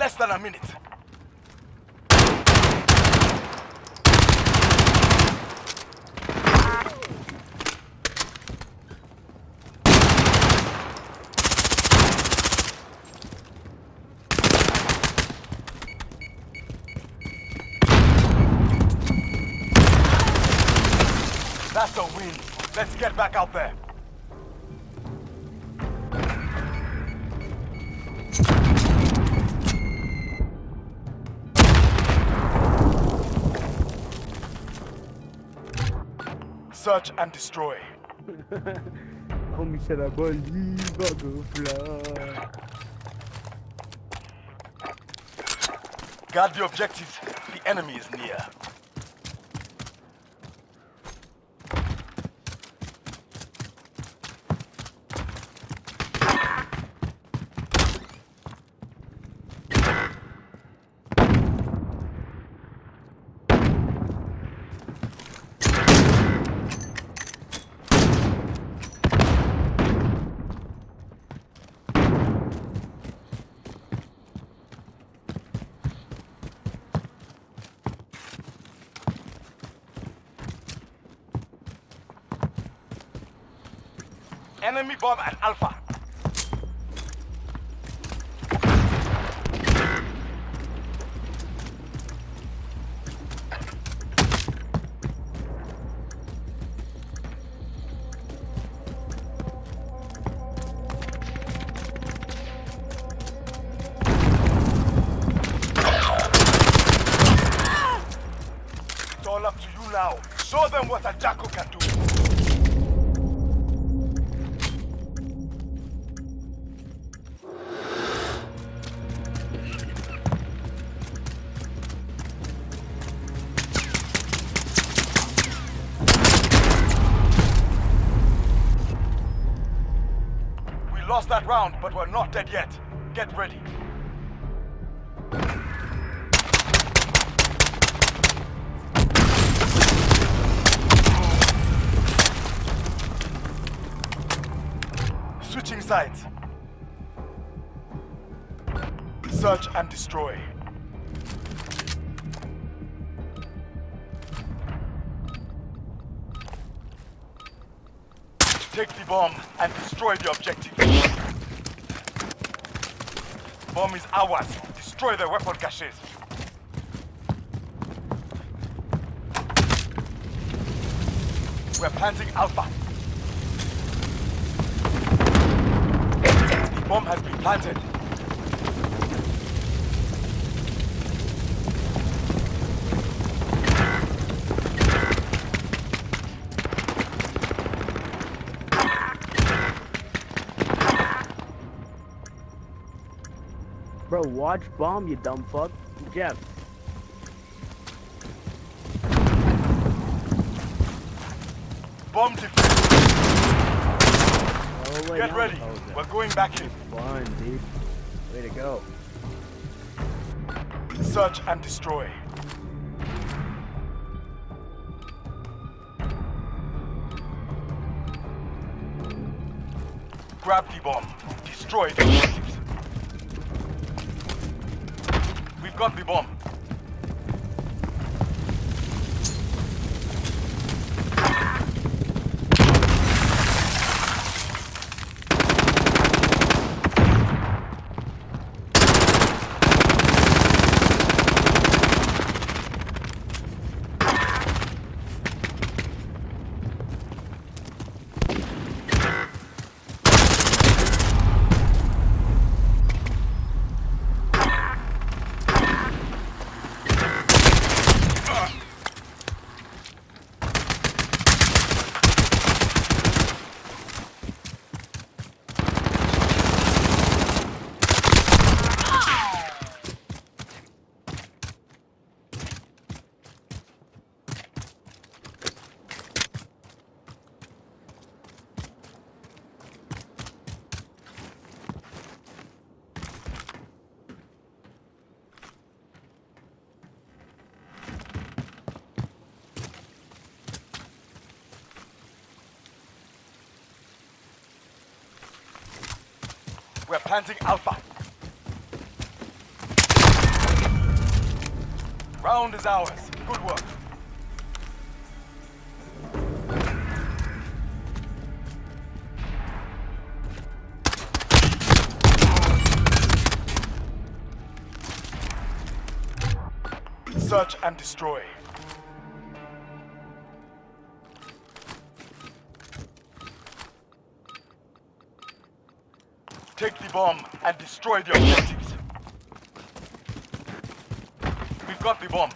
Less than a minute. That's a win. Let's get back out there. Search and destroy. Homie said I believe I go fly. Guard the objectives. The enemy is near. Enemy bomb at Alpha. We're not dead yet. Get ready. Switching sides. Search and destroy. Take the bomb and destroy the objective. Bomb is ours. Destroy the weapon caches. We're planting Alpha. The bomb has been planted. Bro, watch bomb, you dumb fuck. Jeff. Bomb. Oh, wait, Get no. ready. Oh. We're going back in. Fun, dude. Way to go. Search and destroy. Grab the bomb. Destroy the objectives. We've got the bomb. We're planting Alpha. Round is ours. Good work. Search and destroy. Bomb and destroy the objectives. We've got the bomb.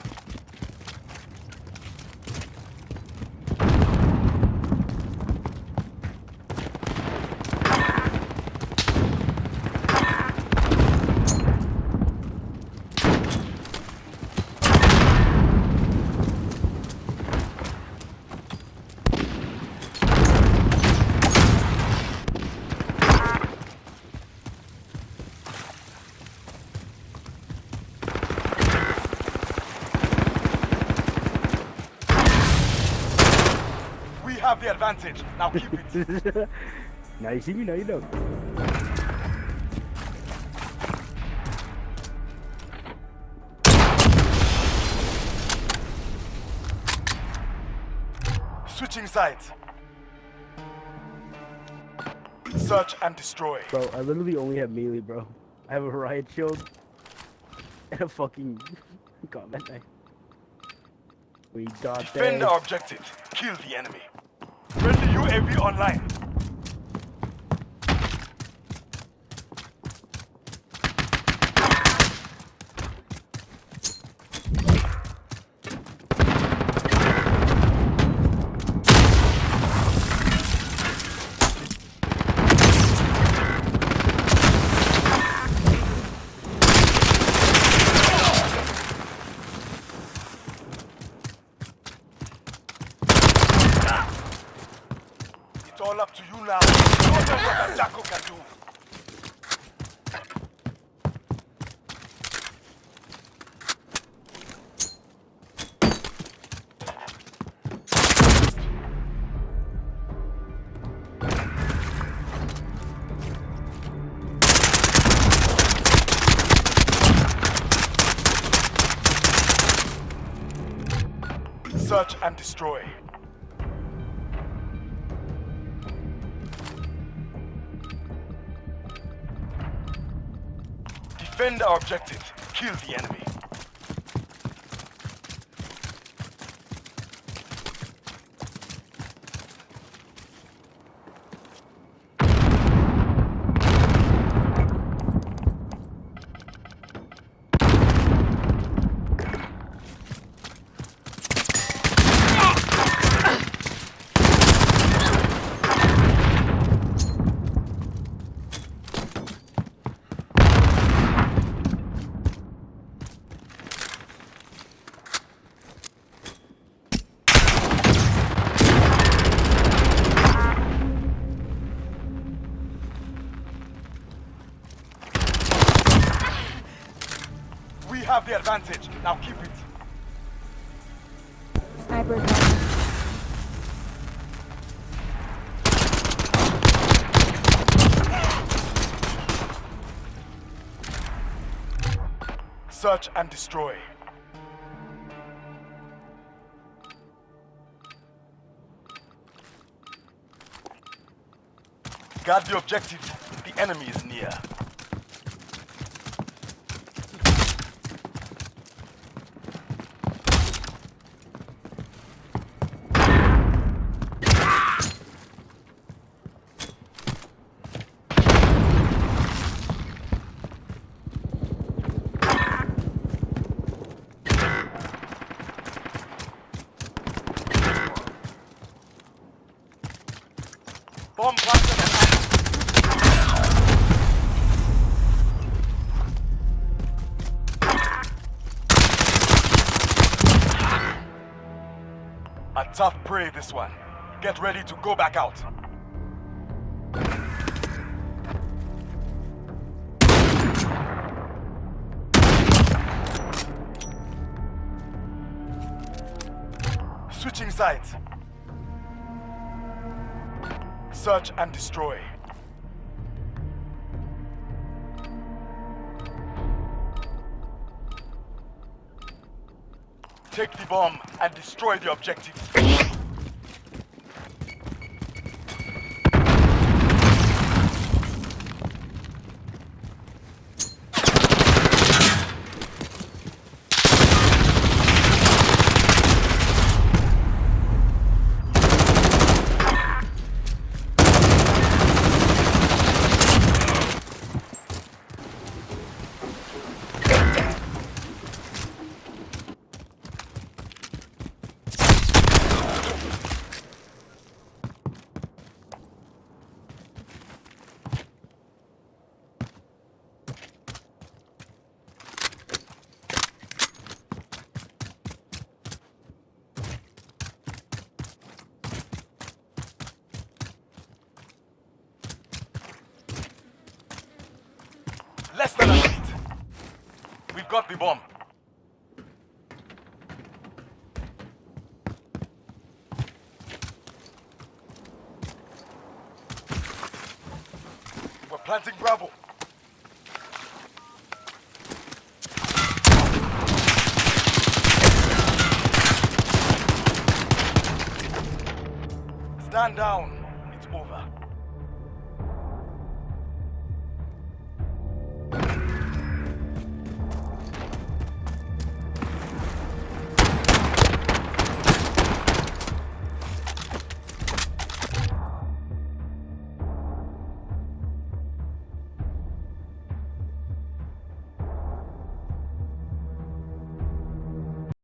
We have the advantage. Now keep it. now you see me, now you know. Switching sides. Search and destroy. Bro, I literally only have melee, bro. I have a riot shield and a fucking combat knife. We got Defend our objective. Kill the enemy. Friendly UAV online. All up to you now. Show them what a Jaco can do. Search and destroy. Defend our objective. Kill the enemy. Advantage. Now keep it. Sniper. Search and destroy. Guard the objective. The enemy is near. Tough prey, this one. Get ready to go back out. Switching sides. Search and destroy. Take the bomb and destroy the objective. Less than a minute. The bomb. We're planting Bravo. Stand down.